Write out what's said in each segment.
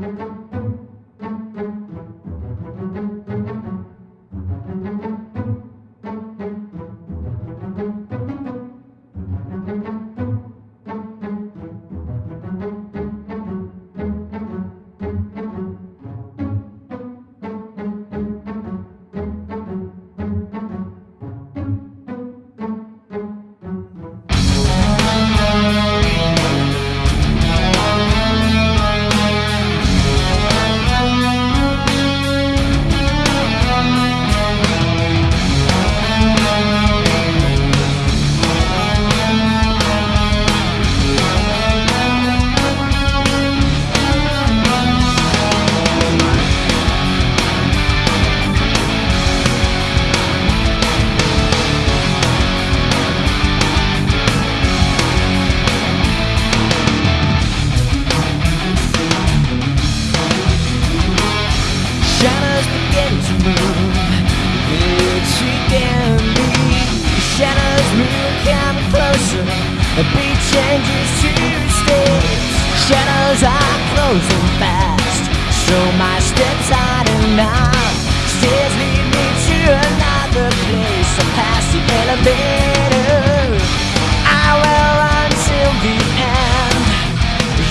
Shadows beat changes to stage. Shadows are closing fast, so my steps are enough. Stairs lead me to another place. I pass the elevator. I will run till the end.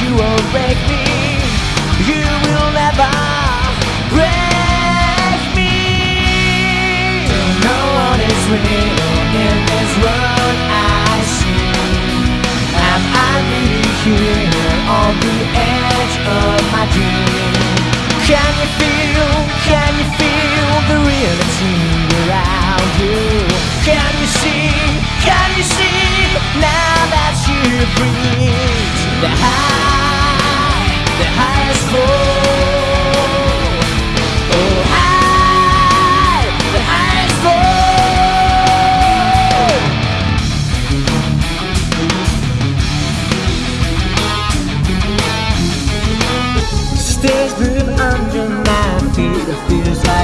You won't break me. You will never break me. No one is real of my dream?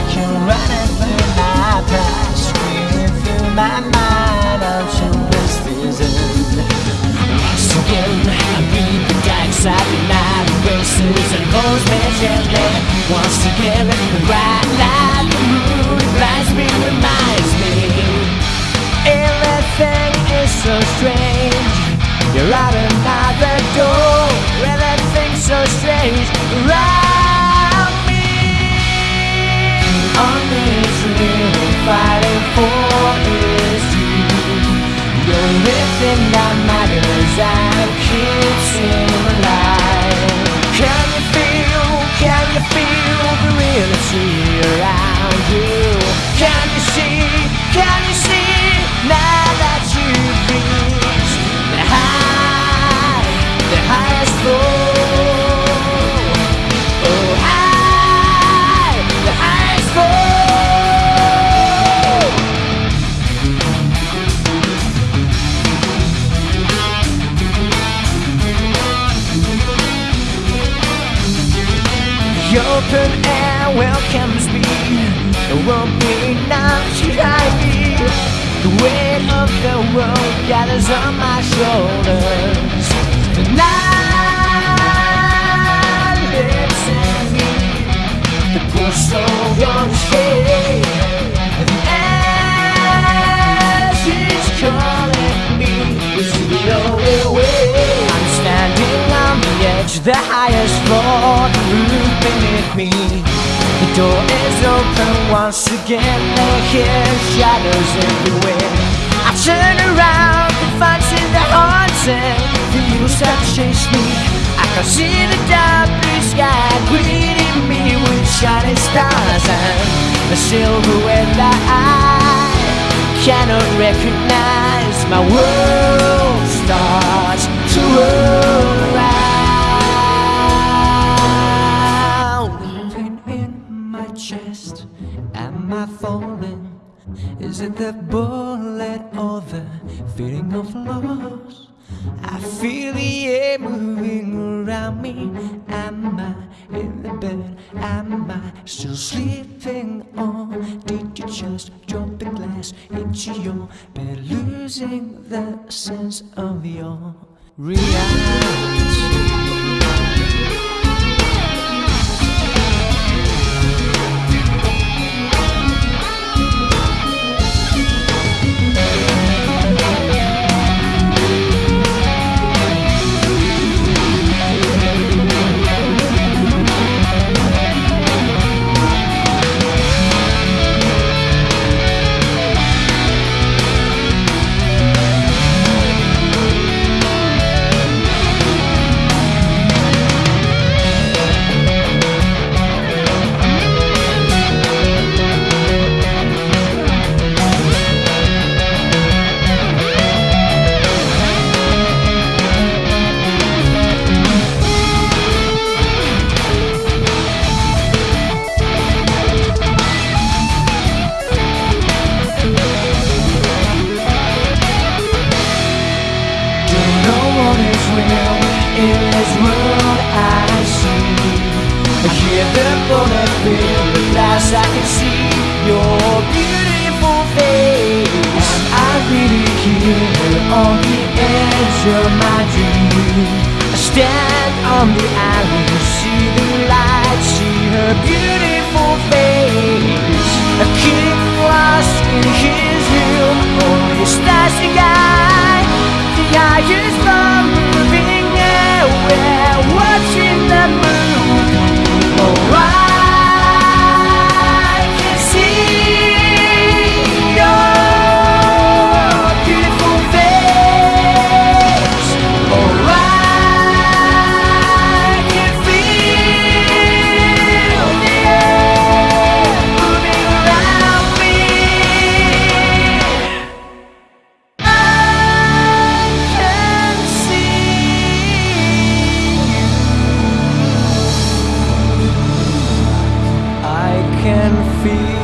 Like you're running through my past, screaming through my mind. I'm so blisters in. Once again, I the dark side of night races and holds me gently. Once again, The open air welcomes me. There won't be enough to hide me. The weight of the world gathers on my shoulders. The night in me. The poor soul. The ash is calling me. The only way. I'm standing on the edge, the highest floor, beneath me. The door is open once again, I hear shadows everywhere. I turn around and find the haunting. The years have chased me. I can see the dark blue sky greeting me with shining stars and the silhouette that I cannot recognize. My world starts to roll chest, am I falling? Is it the bullet or the feeling of loss? I feel the air moving around me. Am I in the bed? Am I still sleeping? Or did you just drop the glass into your bed, losing the sense of your reality? from the alley See the light, see her beautiful face A king lost in his room Only a the guy. The highest. fim.